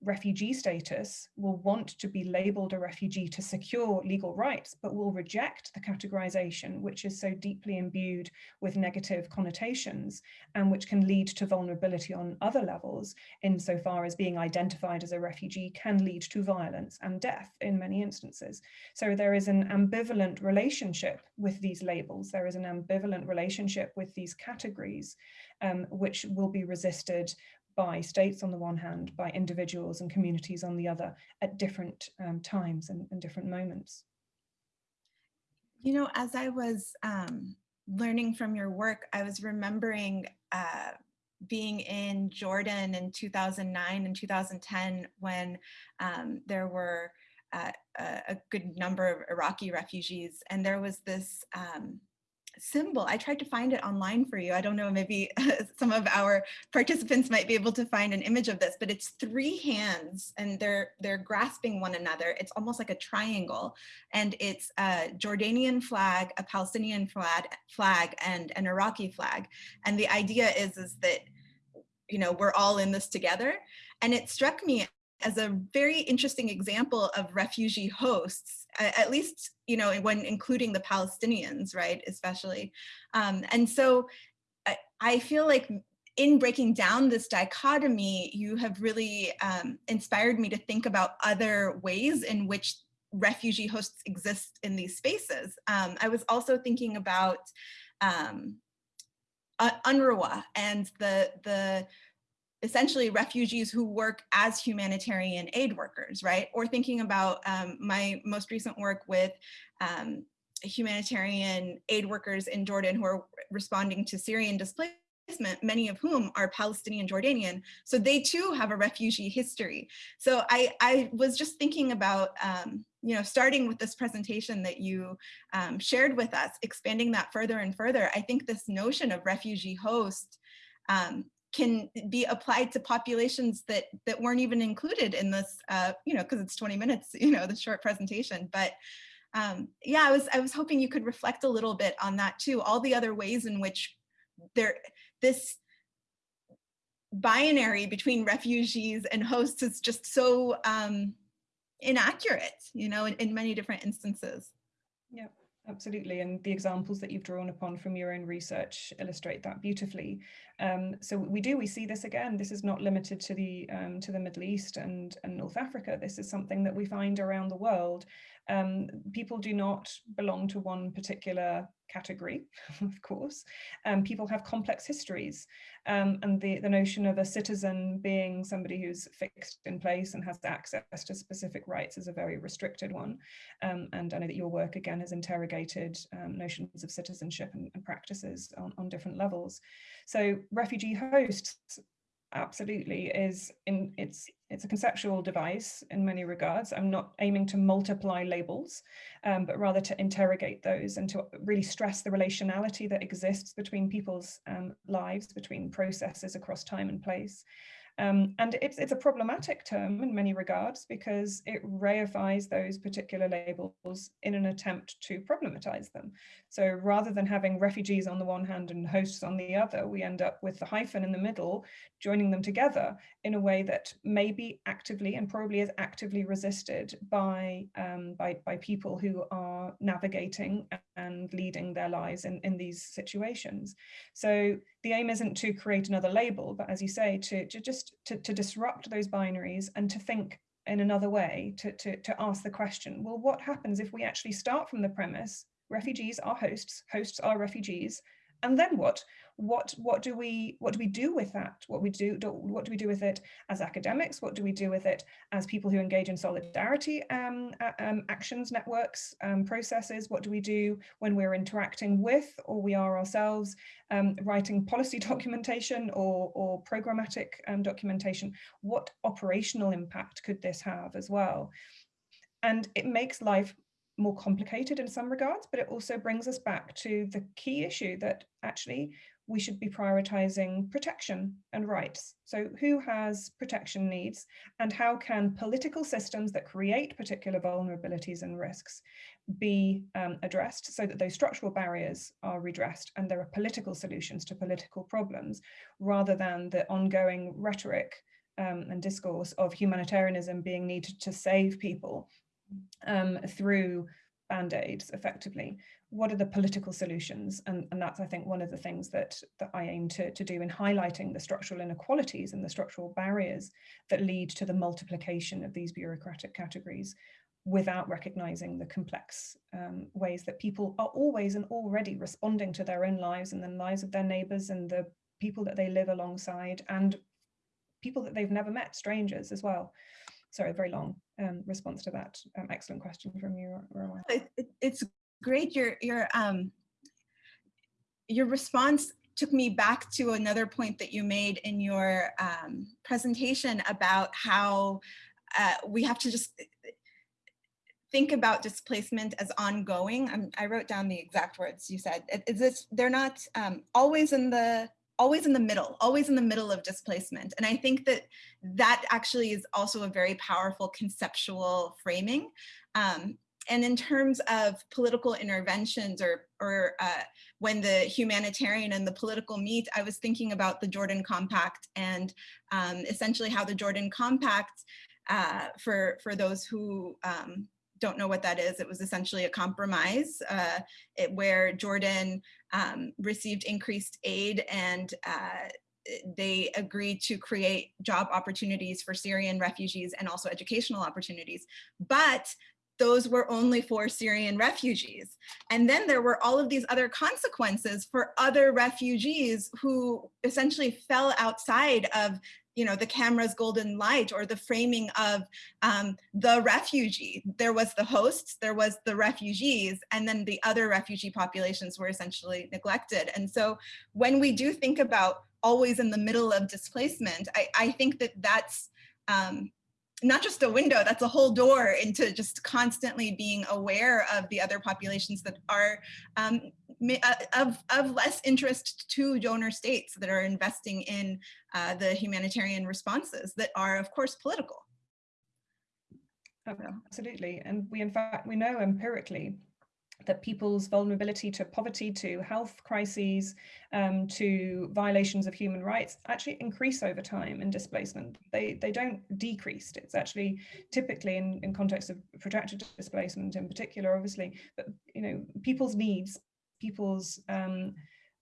refugee status will want to be labeled a refugee to secure legal rights, but will reject the categorization, which is so deeply imbued with negative connotations and which can lead to vulnerability on other levels, insofar as being identified as a refugee can lead to violence and death in many instances. So there is an ambivalent relationship with these labels. There is an ambivalent relationship with these categories, um, which will be resisted by states on the one hand, by individuals and communities on the other at different um, times and, and, different moments. You know, as I was um, learning from your work, I was remembering uh, being in Jordan in 2009 and 2010 when um, there were uh, a, a, good number of Iraqi refugees and there was this um, symbol. I tried to find it online for you. I don't know, maybe some of our participants might be able to find an image of this, but it's three hands and they're they're grasping one another. It's almost like a triangle and it's a Jordanian flag, a Palestinian flag, flag and an Iraqi flag. And the idea is, is that, you know, we're all in this together. And it struck me as a very interesting example of refugee hosts, at least, you know, when including the Palestinians, right, especially. Um, and so I, I, feel like in breaking down this dichotomy, you have really um, inspired me to think about other ways in which refugee hosts exist in these spaces. Um, I was also thinking about um, UNRWA and the, the essentially refugees who work as humanitarian aid workers, right? Or thinking about um, my most recent work with um, humanitarian aid workers in Jordan who are responding to Syrian displacement, many of whom are Palestinian Jordanian. So they too have a refugee history. So I, I was just thinking about, um, you know, starting with this presentation that you um, shared with us, expanding that further and further, I think this notion of refugee host um, can be applied to populations that that weren't even included in this, uh, you know, because it's 20 minutes, you know, the short presentation. But um, yeah, I was I was hoping you could reflect a little bit on that too. All the other ways in which there this binary between refugees and hosts is just so um, inaccurate, you know, in, in many different instances. Yeah. Absolutely, and the examples that you've drawn upon from your own research illustrate that beautifully. Um, so we do, we see this again. This is not limited to the um, to the Middle East and, and North Africa. This is something that we find around the world. Um, people do not belong to one particular category, of course. Um, people have complex histories um, and the, the notion of a citizen being somebody who's fixed in place and has access to specific rights is a very restricted one. Um, and I know that your work again has interrogated um, notions of citizenship and, and practices on, on different levels. So refugee hosts absolutely is in it's it's a conceptual device in many regards. I'm not aiming to multiply labels, um, but rather to interrogate those and to really stress the relationality that exists between people's um, lives, between processes across time and place. Um, and it's, it's a problematic term in many regards because it reifies those particular labels in an attempt to problematize them. So rather than having refugees on the one hand and hosts on the other, we end up with the hyphen in the middle, joining them together in a way that may be actively and probably is actively resisted by, um, by, by people who are navigating and leading their lives in, in these situations. So the aim isn't to create another label, but as you say, to, to just to, to disrupt those binaries and to think in another way, to, to, to ask the question, well, what happens if we actually start from the premise, refugees are hosts, hosts are refugees, and then what? what what do we what do we do with that? What we do, do, what do we do with it as academics? What do we do with it as people who engage in solidarity um, um, actions networks um, processes? What do we do when we're interacting with or we are ourselves um, writing policy documentation or or programmatic um, documentation? What operational impact could this have as well? And it makes life more complicated in some regards, but it also brings us back to the key issue that actually we should be prioritizing protection and rights. So who has protection needs and how can political systems that create particular vulnerabilities and risks be um, addressed so that those structural barriers are redressed and there are political solutions to political problems rather than the ongoing rhetoric um, and discourse of humanitarianism being needed to save people um, through band-aids effectively. What are the political solutions? And, and that's i think one of the things that that i aim to, to do in highlighting the structural inequalities and the structural barriers that lead to the multiplication of these bureaucratic categories without recognizing the complex um, ways that people are always and already responding to their own lives and the lives of their neighbors and the people that they live alongside and people that they've never met strangers as well sorry, very long um, response to that um, excellent question from you, Rawan. It, it's great. Your your um your response took me back to another point that you made in your um, presentation about how uh, we have to just think about displacement as ongoing. I'm, i wrote down the exact words you said. Is this, they're not um, always in the always in the middle, always in the middle of displacement. And I think that that actually is also a very powerful conceptual framing. Um, and in terms of political interventions or, or uh, when the humanitarian and the political meet, I was thinking about the Jordan Compact and um, essentially how the Jordan Compact, uh, for, for those who um, don't know what that is, it was essentially a compromise uh, it, where Jordan um, received increased aid and uh, they agreed to create job opportunities for Syrian refugees and also educational opportunities. But those were only for Syrian refugees. And then there were all of these other consequences for other refugees who essentially fell outside of you know, the camera's golden light or the framing of um, the refugee. There was the hosts, there was the refugees, and then the other refugee populations were essentially neglected. And so when we do think about always in the middle of displacement, I, I think that that's um, not just a window, that's a whole door into just constantly being aware of the other populations that are um, of, of less interest to donor states that are investing in uh, the humanitarian responses that are, of course, political. Absolutely. And we, in fact, we know empirically that people's vulnerability to poverty, to health crises, um, to violations of human rights actually increase over time in displacement. They, they don't decrease. It's actually typically in, in context of protracted displacement in particular, obviously, but you know, people's needs, people's um,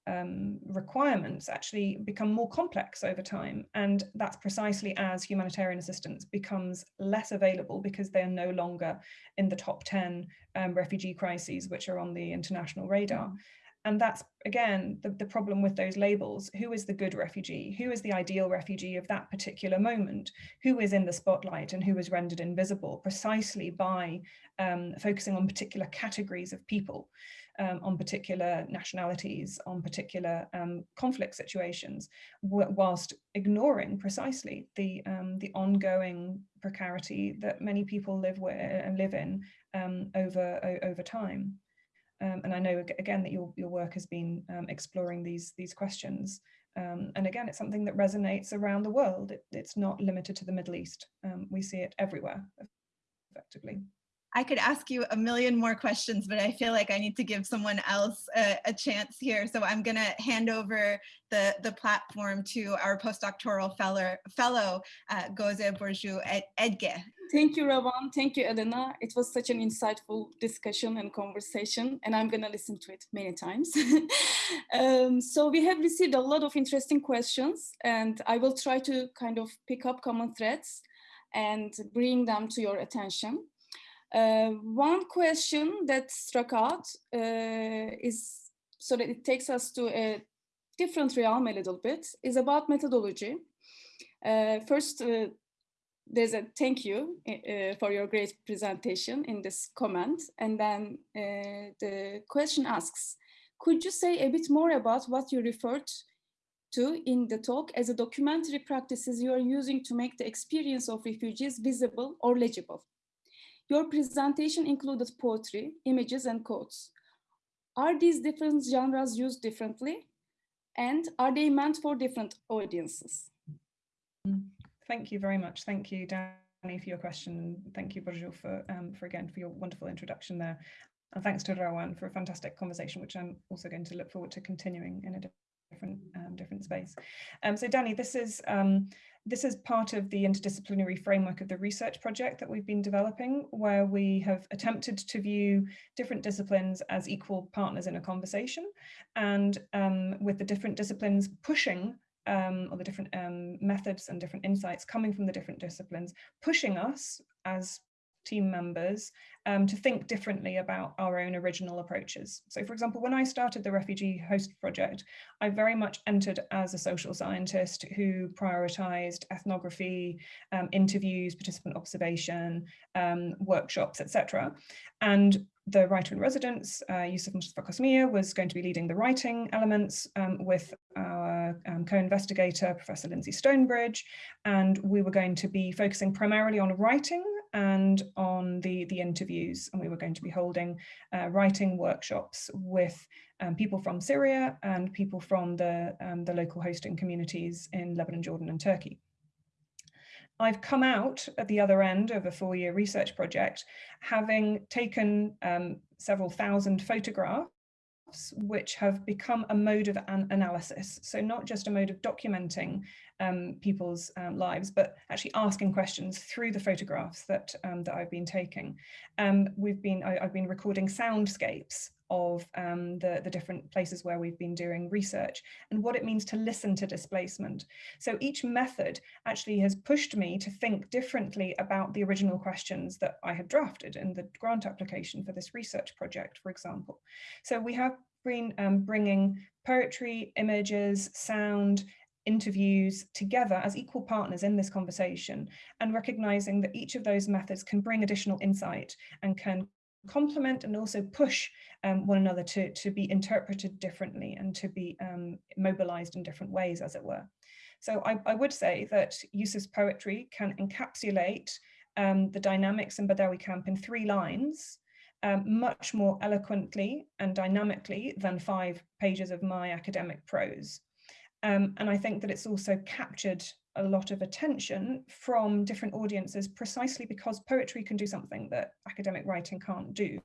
um, requirements actually become more complex over time. And that's precisely as humanitarian assistance becomes less available because they're no longer in the top 10 um, refugee crises, which are on the international radar. Mm. And that's, again, the, the problem with those labels. Who is the good refugee? Who is the ideal refugee of that particular moment? Who is in the spotlight and who is rendered invisible precisely by um, focusing on particular categories of people? Um, on particular nationalities, on particular um, conflict situations, whilst ignoring precisely the um, the ongoing precarity that many people live with and live in um, over over time. Um, and I know again that your your work has been um, exploring these these questions. and again, it's something that resonates around the world. It, it's not limited to the Middle East. we see it everywhere, effectively. I could ask you a million more questions, but I feel like I need to give someone else a, a chance here. So I'm going to hand over the, the platform to our postdoctoral fellow, fellow uh, Goze Burcu Edge. Thank you, Rawan. Thank you, Elena. It was such an insightful discussion and conversation, and I'm going to listen to it many times. um, so we have received a lot of interesting questions, and I will try to kind of pick up common threads and bring them to your attention. Uh, one question that struck out uh, is, so that it takes us to a different realm a little bit, is about methodology. Uh, first, uh, there's a thank you uh, for your great presentation in this comment. And then uh, the question asks, could you say a bit more about what you referred to in the talk as a documentary practices you are using to make the experience of refugees visible or legible? Your presentation included poetry, images, and quotes. Are these different genres used differently? And are they meant for different audiences? Thank you very much. Thank you, Danny, for your question. Thank you, Burcu, for, um, for again, for your wonderful introduction there. And thanks to Rawan for a fantastic conversation, which I'm also going to look forward to continuing in a different um, different space. Um, so Danny, this is um, this is part of the interdisciplinary framework of the research project that we've been developing, where we have attempted to view different disciplines as equal partners in a conversation, and um, with the different disciplines pushing um, or the different um, methods and different insights coming from the different disciplines, pushing us as team members um, to think differently about our own original approaches. So for example, when I started the Refugee Host Project, I very much entered as a social scientist who prioritized ethnography, um, interviews, participant observation, um, workshops, etc. And the writer in residence, uh, Yousif Mustafa Qasmiyeh, was going to be leading the writing elements um, with our um, co-investigator, Professor Lyndsey Stonebridge, and we were going to be focusing primarily on writing and on the, the interviews. And we were going to be holding uh, writing workshops with um, people from Syria and people from the, um, the local hosting communities in Lebanon, Jordan and Turkey. I've come out at the other end of a four-year research project, having taken um, several thousand photographs which have become a mode of an analysis. So not just a mode of documenting um, people's um, lives, but actually asking questions through the photographs that, um, that I've been taking. Um, we've been, I, have been recording soundscapes of um, the, the different places where we've been doing research and what it means to listen to displacement. So each method actually has pushed me to think differently about the original questions that I had drafted in the grant application for this research project, for example. So we have been um, bringing poetry, images, sound, interviews together as equal partners in this conversation and recognizing that each of those methods can bring additional insight and can complement and also push um, one another to, to be interpreted differently and to be um, mobilized in different ways, as it were. So I, I would say that Yousif's poetry can encapsulate um, the dynamics in Badawi camp in three lines, um, much more eloquently and dynamically than five pages of my academic prose. Um, and I think that it's also captured a lot of attention from different audiences precisely because poetry can do something that academic writing can't do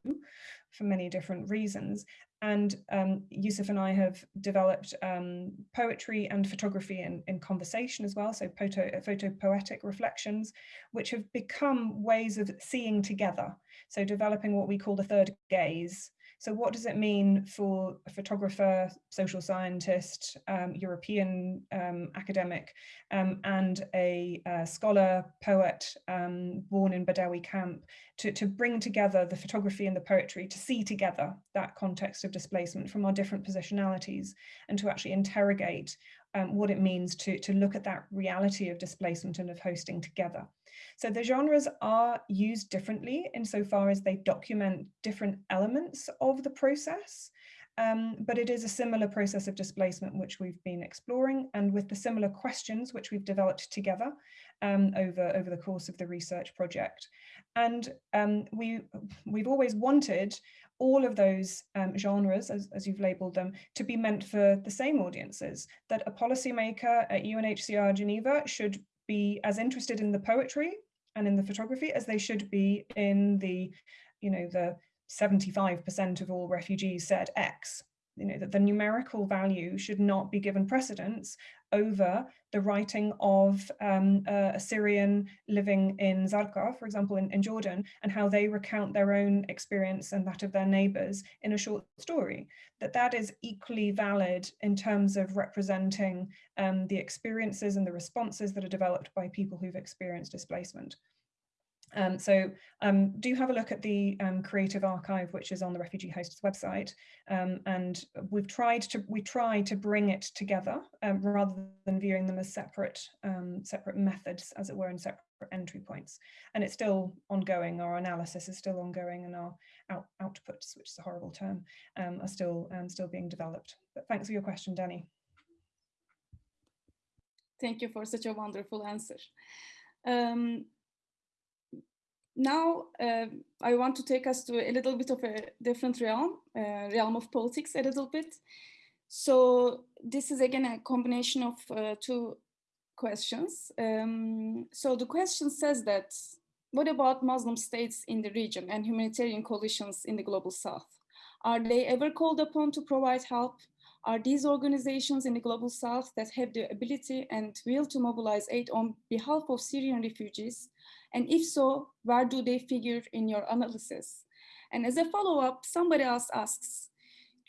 for many different reasons. And um, Yousif and I have developed um, poetry and photography in, in conversation as well, so photo, photo poetic reflections, which have become ways of seeing together. So developing what we call the third gaze, so what does it mean for a photographer, social scientist, um, European um, academic, um, and a, a, scholar, poet um, born in Badawi camp to, to bring together the photography and the poetry, to see together that context of displacement from our different positionalities and to actually interrogate um, what it means to, to look at that reality of displacement and of hosting together. So the genres are used differently insofar as they document different elements of the process, um, but it is a similar process of displacement which we've been exploring and with the similar questions which we've developed together um, over, over the course of the research project. And um, we, we've always wanted all of those um, genres, as, as you've labeled them, to be meant for the same audiences, that a policymaker at UNHCR Geneva should be as interested in the poetry and in the photography as they should be in the, you know, the 75% of all refugees said X. You know, that the numerical value should not be given precedence over the writing of um, a Syrian living in Zarqa, for example, in, in, Jordan, and how they recount their own experience and that of their neighbors in a short story, that that is equally valid in terms of representing um, the experiences and the responses that are developed by people who've experienced displacement. Um, so um, do have a look at the um, Creative Archive, which is on the Refugee Hosts website. Um, and we've tried to we try to bring it together um, rather than viewing them as separate um, separate methods, as it were, and separate entry points. And it's still ongoing. Our analysis is still ongoing, and our out, outputs, which is a horrible term, are still still being developed. But thanks for your question, Danny. Thank you for such a wonderful answer. Um, now uh, I want to take us to a little bit of a different realm, uh, realm of politics a little bit. So this is again a combination of uh, two questions. Um, so the question says that, what about Muslim states in the region and humanitarian coalitions in the global south? Are they ever called upon to provide help? Are these organizations in the global south that have the ability and will to mobilize aid on behalf of Syrian refugees and if so, where do they figure in your analysis? And as a follow-up, somebody else asks,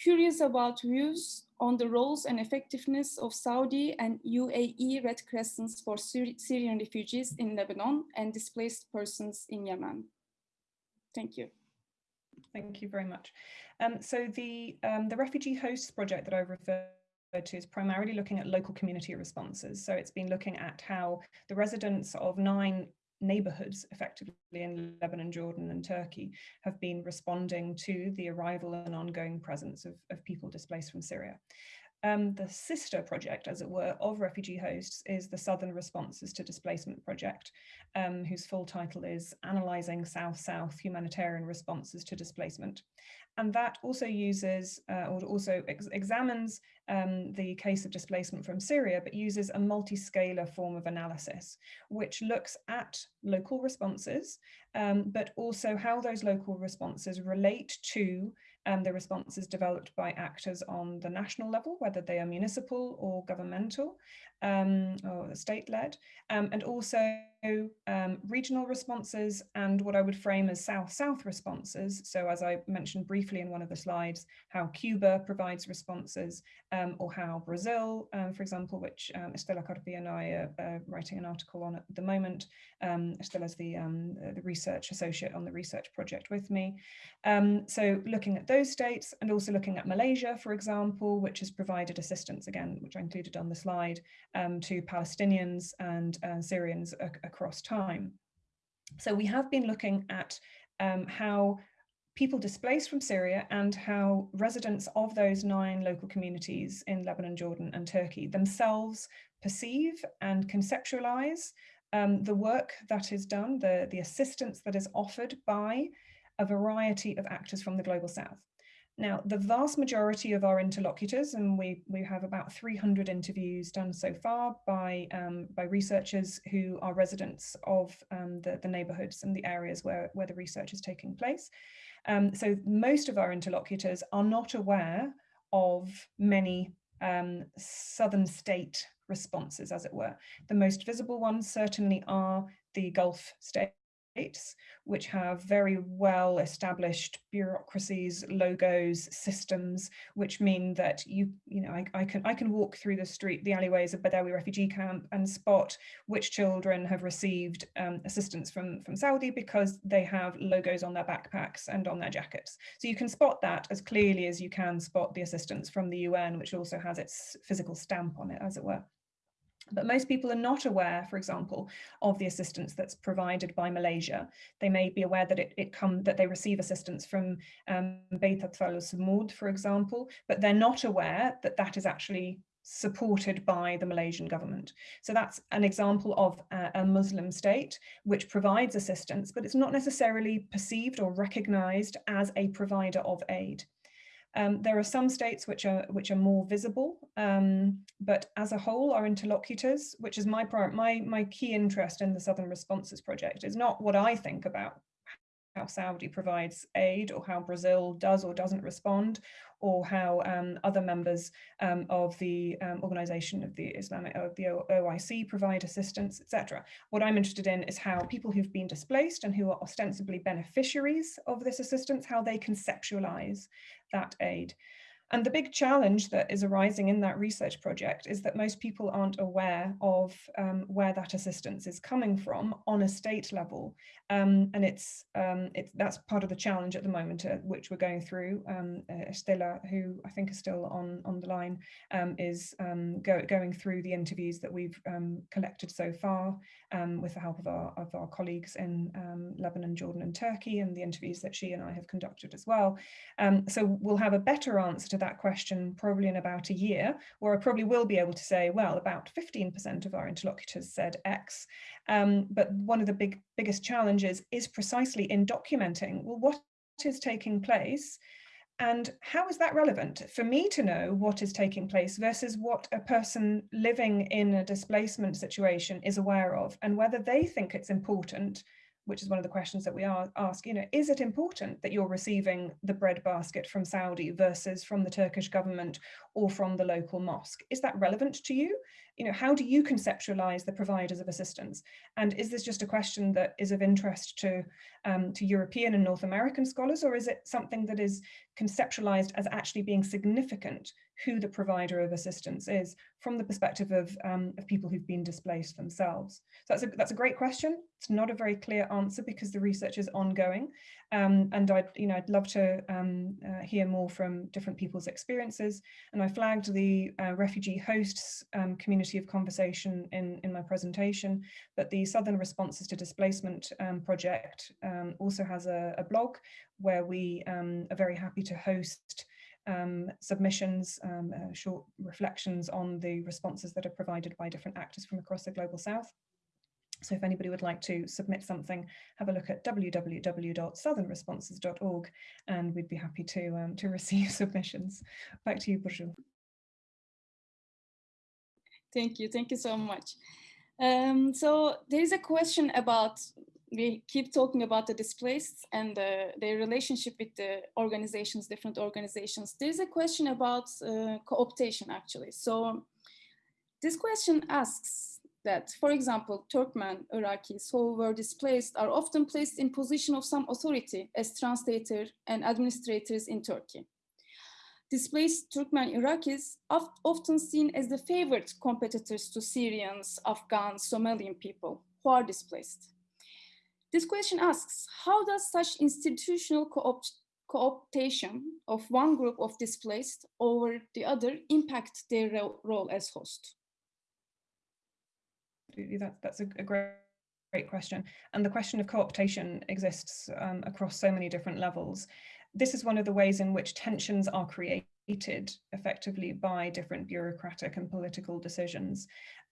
curious about views on the roles and effectiveness of Saudi and UAE Red Crescents for Syrian refugees in Lebanon and displaced persons in Yemen. Thank you. Thank you very much. Um, so the, um, the Refugee Hosts project that I referred to is primarily looking at local community responses. So it's been looking at how the residents of nine neighborhoods effectively in Lebanon, Jordan and Turkey have been responding to the arrival and ongoing presence of, of people displaced from Syria. Um, the sister project, as it were, of refugee hosts is the Southern Responses to Displacement Project, um, whose full title is Analysing South-South Humanitarian Responses to Displacement. And that also uses, uh, or also ex examines um, the case of displacement from Syria, but uses a multi-scalar form of analysis, which looks at local responses, um, but also how those local responses relate to um, the responses developed by actors on the national level, whether they are municipal or governmental um, or state-led, um, and also um, regional responses and what I would frame as South-South responses. So as I mentioned briefly in one of the slides, how Cuba provides responses um, or how Brazil, um, for example, which um, Estella Carpi and I are uh, writing an article on at the moment. Estella's the, the research associate on the research project with me. So looking at those states and also looking at Malaysia, for example, which has provided assistance again, which I included on the slide, um, to Palestinians and uh, Syrians across time. So we have been looking at um, how people displaced from Syria and how residents of those nine local communities in Lebanon, Jordan and Turkey themselves perceive and conceptualize um, the work that is done, the, the assistance that is offered by a variety of actors from the Global South. Now, the vast majority of our interlocutors, and we, we have about 300 interviews done so far by, um, by researchers who are residents of um, the, the neighborhoods and the areas where, where the research is taking place. Um, so most of our interlocutors are not aware of many um, southern state responses, as it were. The most visible ones certainly are the Gulf states which have very well established bureaucracies, logos, systems, which mean that you, you know, I, I, can I can walk through the street, the alleyways of Badawi refugee camp and spot which children have received um, assistance from, from Saudi because they have logos on their backpacks and on their jackets. So you can spot that as clearly as you can spot the assistance from the UN, which also has its physical stamp on it, as it were. But most people are not aware, for example, of the assistance that's provided by Malaysia. They may be aware that it, it come that they receive assistance from um, Beit Atfal for example, but they're not aware that that is actually supported by the Malaysian government. So that's an example of a, a Muslim state which provides assistance, but it's not necessarily perceived or recognized as a provider of aid. Um, there are some states which are which are more visible, um, but as a whole, our interlocutors, which is my my my key interest in the Southern Responses Project, is not what I think about how Saudi provides aid or how Brazil does or doesn't respond or how um, other members um, of the um, organization of the Islamic of the OIC provide assistance, etc. What I'm interested in is how people who've been displaced and who are ostensibly beneficiaries of this assistance, how they conceptualize that aid. And the big challenge that is arising in that research project is that most people aren't aware of um, where that assistance is coming from on a state level. Um, and it's, um, it's that's part of the challenge at the moment, uh, which we're going through. Um, uh, Estella, who I think is still on, on the line, um, is um, go, going through the interviews that we've collected so far Um, with the help of our, of our colleagues in um, Lebanon, Jordan and Turkey and the interviews that she and I have conducted as well. Um, so we'll have a better answer to that question probably in about a year, where I probably will be able to say, well, about 15% of our interlocutors said X. Um, but one of the big biggest challenges is precisely in documenting, well, what is taking place and how is that relevant for me to know what is taking place versus what a person living in a displacement situation is aware of and whether they think it's important which is one of the questions that we are, ask, you know, is it important that you're receiving the bread basket from Saudi versus from the Turkish government or from the local mosque? Is that relevant to you? You know, how do you conceptualize the providers of assistance? And is this just a question that is of interest to, um, to European and North American scholars, or is it something that is conceptualized as actually being significant who the provider of assistance is from the perspective of, um, of people who've been displaced themselves. So that's a, that's a great question. It's not a very clear answer because the research is ongoing. Um, and I'd, you know, I'd love to um, uh, hear more from different people's experiences. And I flagged the uh, refugee hosts um, community of conversation in, in my presentation, but the Southern Responses to Displacement um, project um, also has a, a blog where we are very happy to host um, submissions, um, uh, short reflections on the responses that are provided by different actors from across the Global South. So if anybody would like to submit something, have a look at www.southernresponses.org and we'd be happy to, um, to receive submissions. Back to you, Burcu. Thank you. Thank you so much. Um, so there is a question about we keep talking about the displaced and uh, their relationship with the organizations, different organizations. There's a question about uh, co-optation actually. So this question asks that, for example, Turkmen Iraqis who were displaced are often placed in position of some authority as translator and administrators in Turkey. Displaced Turkmen Iraqis are often seen as the favored competitors to Syrians, Afghans, Somalian people who are displaced. This question asks, how does such institutional co-opt co-optation of one group of displaced over the other impact their ro role as host? That's, that's a, a great, great question. And the question of co-optation exists um, across so many different levels. This is one of the ways in which tensions are created effectively by different bureaucratic and political decisions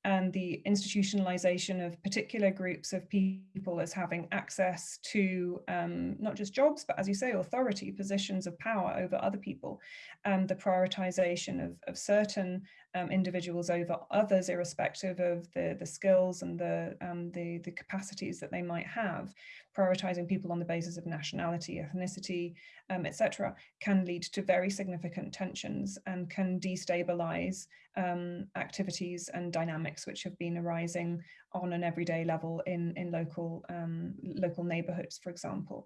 and the institutionalization of particular groups of people as having access to um, not just jobs, but as you say, authority, positions of power over other people, and the prioritization of, of certain um, individuals over others, irrespective of the, the skills and the, um, the, the capacities that they might have, prioritizing people on the basis of nationality, ethnicity, um, etc., can lead to very significant tensions and can destabilize um, activities and dynamics which have been arising on an everyday level in, in local, um, local neighborhoods, for example.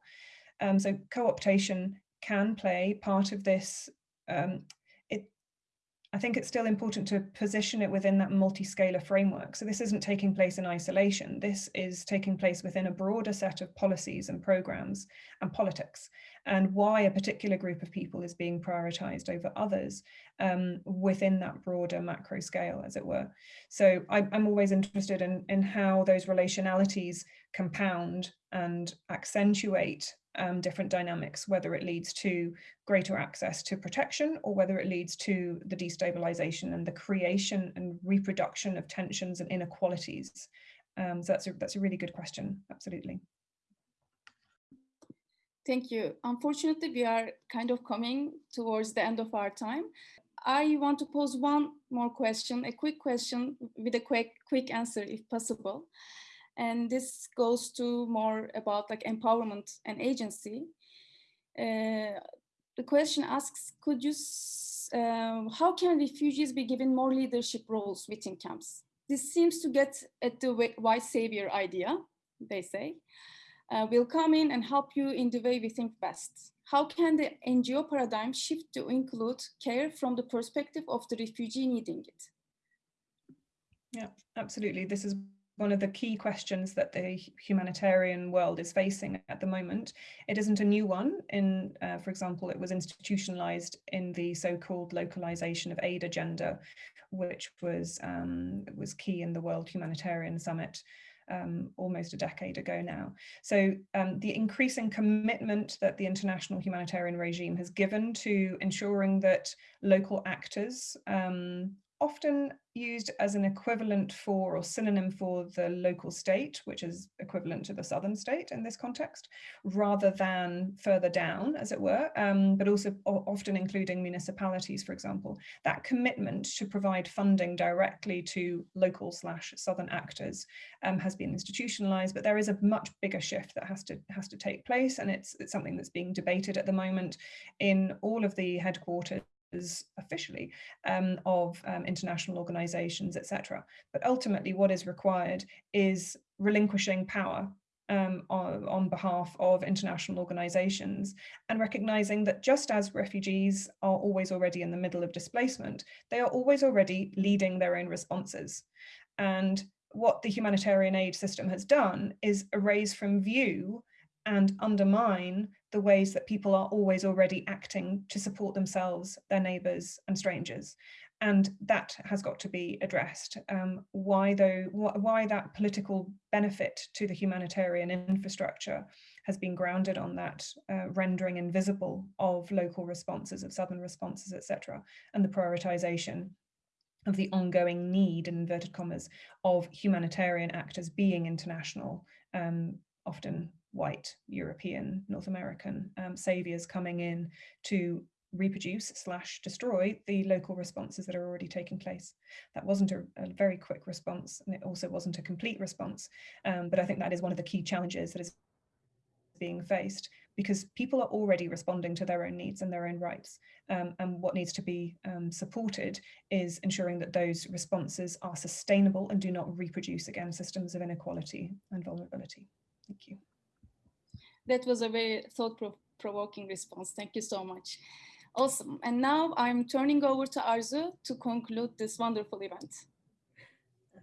Um, so co-optation can play part of this um, I think it's still important to position it within that multi-scalar framework. So this isn't taking place in isolation. This is taking place within a broader set of policies and programs and politics and why a particular group of people is being prioritized over others um, within that broader macro scale, as it were. So I, I'm always interested in, in how those relationalities compound and accentuate um, different dynamics, whether it leads to greater access to protection or whether it leads to the destabilization and the creation and reproduction of tensions and inequalities. Um, so that's a, that's a really good question, absolutely. Thank you. Unfortunately, we are kind of coming towards the end of our time. I want to pose one more question, a quick question with a quick, quick answer if possible. And this goes to more about like empowerment and agency. Uh, the question asks, could you, uh, how can refugees be given more leadership roles within camps? This seems to get at the white savior idea, they say. Uh, will come in and help you in the way we think best. How can the NGO paradigm shift to include care from the perspective of the refugee needing it? Yeah, absolutely. This is one of the key questions that the humanitarian world is facing at the moment. It isn't a new one. In, uh, for example, it was institutionalized in the so-called localization of aid agenda, which was um, was key in the World Humanitarian Summit um, almost a decade ago now. So um, the increasing commitment that the international humanitarian regime has given to ensuring that local actors um, often used as an equivalent for or synonym for the local state, which is equivalent to the southern state in this context, rather than further down, as it were, um, but also often including municipalities, for example. That commitment to provide funding directly to local slash southern actors um, has been institutionalized, but there is a much bigger shift that has to has to take place, and it's, it's something that's being debated at the moment in all of the headquarters officially um, of um, international organizations, etc. But ultimately what is required is relinquishing power um, on, on, behalf of international organizations and recognizing that just as refugees are always already in the middle of displacement, they are always already leading their own responses. And what the humanitarian aid system has done is erase from view and undermine the ways that people are always already acting to support themselves, their neighbours and strangers. And that has got to be addressed. Um, why though, wh why that political benefit to the humanitarian infrastructure has been grounded on that uh, rendering invisible of local responses, of southern responses, etc., and the prioritization of the ongoing need, in inverted commas, of humanitarian actors being international, um, often white European, North American um, saviors coming in to reproduce slash destroy the local responses that are already taking place. That wasn't a, a very quick response and it also wasn't a complete response. Um, but I think that is one of the key challenges that is being faced because people are already responding to their own needs and their own rights. Um, and what needs to be um, supported is ensuring that those responses are sustainable and do not reproduce again systems of inequality and vulnerability. Thank you. That was a very thought-provoking response. Thank you so much. Awesome. And now I'm turning over to Arzoo to conclude this wonderful event.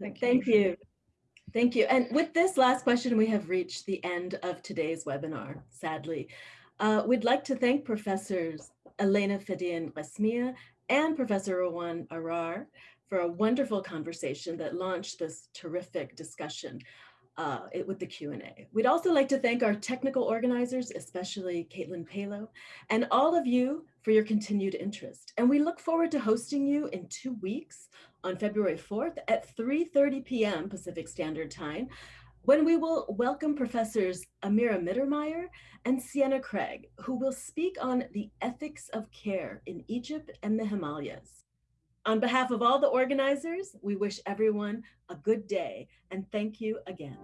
Thank, you. Thank you. Thank you. And with this last question, we have reached the end of today's webinar, sadly. Uh, we'd like to thank Professors Elena Fiddian-Qasmiyeh and Professor Rawan Arar for a wonderful conversation that launched this terrific discussion uh, it, with the Q&A. We'd also like to thank our technical organizers, especially Caitlin Palo, and all of you for your continued interest. And we look forward to hosting you in two weeks on February 4th at 3.30 p.m. Pacific Standard Time, when we will welcome Professors Amira Mittermaier and Sienna Craig, who will speak on the ethics of care in Egypt and the Himalayas. On behalf of all the organizers, we wish everyone a good day and thank you again.